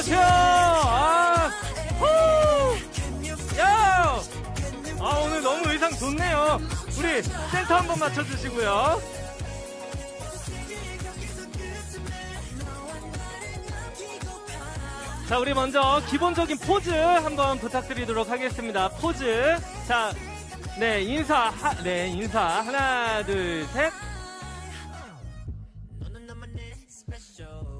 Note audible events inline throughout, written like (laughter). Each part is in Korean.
안녕하세요. 아! 아, 오늘 너무 의상 좋네요. 우리 센터 한번 맞춰주시고요. 자, 우리 먼저 기본적인 포즈 한번 부탁드리도록 하겠습니다. 포즈. 자, 네, 인사, 하, 네, 인사. 하나, 둘, 셋.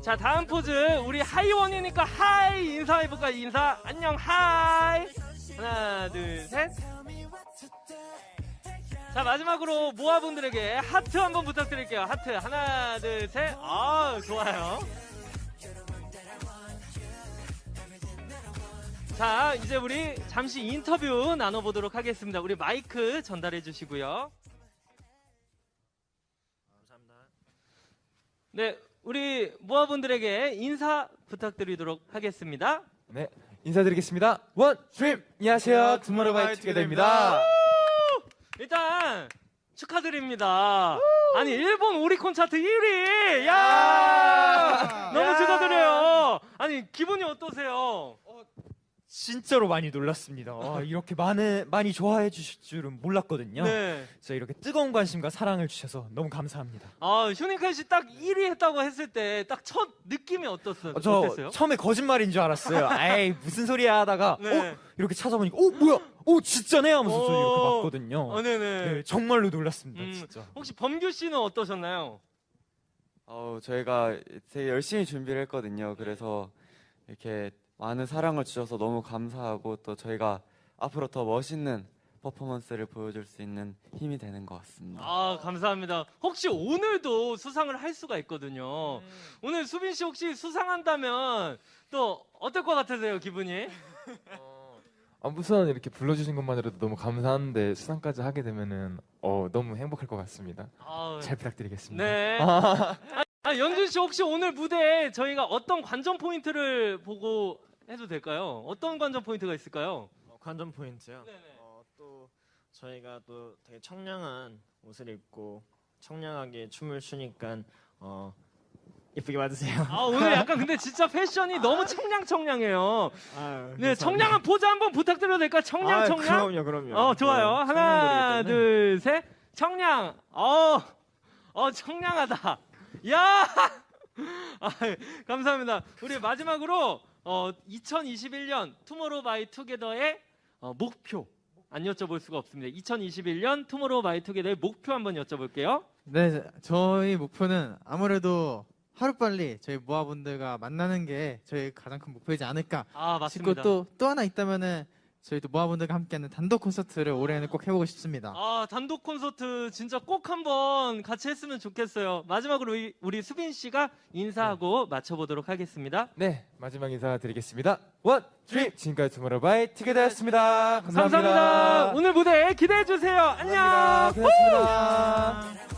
자, 다음 포즈. 우리 하이원이니까 hi 인사해볼까? 인사. 안녕, hi. 하나, 둘, 셋. 자, 마지막으로 모아분들에게 하트 한번 부탁드릴게요. 하트. 하나, 둘, 셋. 아, 좋아요. 자, 이제 우리 잠시 인터뷰 나눠보도록 하겠습니다. 우리 마이크 전달해 주시고요. 감사합니다. 네, 우리 모아분들에게 인사 부탁드리도록 하겠습니다. 네, 인사드리겠습니다. One dream! 안녕하세요. 투모로우바이 투게더입니다. 일단 축하드립니다. 아니 일본 오리콘 차트 1위. 야! 너무 축하드려요. 아니 기분이 어떠세요? 진짜로 많이 놀랐습니다. 아, 이렇게 많은, 많이 좋아해 주실 줄은 몰랐거든요. 네. 진짜 이렇게 뜨거운 관심과 사랑을 주셔서 너무 감사합니다. 아, 휴닝칼 씨딱 1위 했다고 했을 때 딱 첫 느낌이 어땠어요? 어, 저 어땠어요? 처음에 거짓말인 줄 알았어요. (laughs) 에이, 무슨 소리야 하다가, 네. 어? 이렇게 찾아보니까, 어, 뭐야? 어, 진짜네? 하면서 저 오. 이렇게 봤거든요. 어, 네네. 네, 정말로 놀랐습니다, 음, 진짜. 혹시 범규 씨는 어떠셨나요? 어, 저희가 되게 열심히 준비를 했거든요. 그래서 이렇게 많은 사랑을 주셔서 너무 감사하고 또 저희가 앞으로 더 멋있는 퍼포먼스를 보여줄 수 있는 힘이 되는 것 같습니다. 아, 감사합니다. 혹시 오늘도 수상을 할 수가 있거든요. 음. 오늘 수빈 씨 혹시 수상한다면 또 어떨 것 같으세요, 기분이? (laughs) 아, 우선 이렇게 불러주신 것만으로도 너무 감사한데 수상까지 하게 되면은 어, 너무 행복할 것 같습니다. 아, 잘 부탁드리겠습니다. 네. (laughs) 아, 아, 연준 씨 혹시 오늘 무대에 저희가 어떤 관전 포인트를 보고 해도 될까요? 어떤 관전 포인트가 있을까요? 어, 관전 포인트요. 네네. 어, 또 저희가 또 되게 청량한 옷을 입고 청량하게 춤을 추니까 어, 예쁘게 봐주세요. 아, 오늘 약간 근데 (laughs) 진짜 패션이 너무 청량청량해요. 아유, 네. 청량한 포즈 한번 부탁드려도 될까요? 청량, 아유, 청량? 그럼요, 그럼요. 어, 좋아요. 네, 하나. 둘, 셋. 청량. 어, 어, 청량하다. 야! (laughs) 아, 감사합니다. 우리 마지막으로, 어, 2021년 투모로우 바이 투게더의 어, 목표. 안 여쭤볼 수가 없습니다. 2021년 투모로우 바이 투게더의 목표 한번 여쭤볼게요. 네, 저희 목표는 아무래도 하루빨리 저희 모아분들과 만나는 게 저희 가장 큰 목표이지 않을까 아, 싶고 맞습니다. 또, 또 하나 있다면은 저희도 모아분들과 함께하는 단독 콘서트를 올해는 꼭 해보고 싶습니다. 아, 단독 콘서트 진짜 꼭 한번 같이 했으면 좋겠어요. 마지막으로 우리, 우리 수빈 씨가 인사하고 마쳐보도록 하겠습니다. 네, 마지막 인사 드리겠습니다. One dream! 지금까지 투모로우바이 투게더였습니다. 감사합니다. 감사합니다. 오늘 무대 기대해 주세요. 안녕. 감사합니다. 고맙습니다.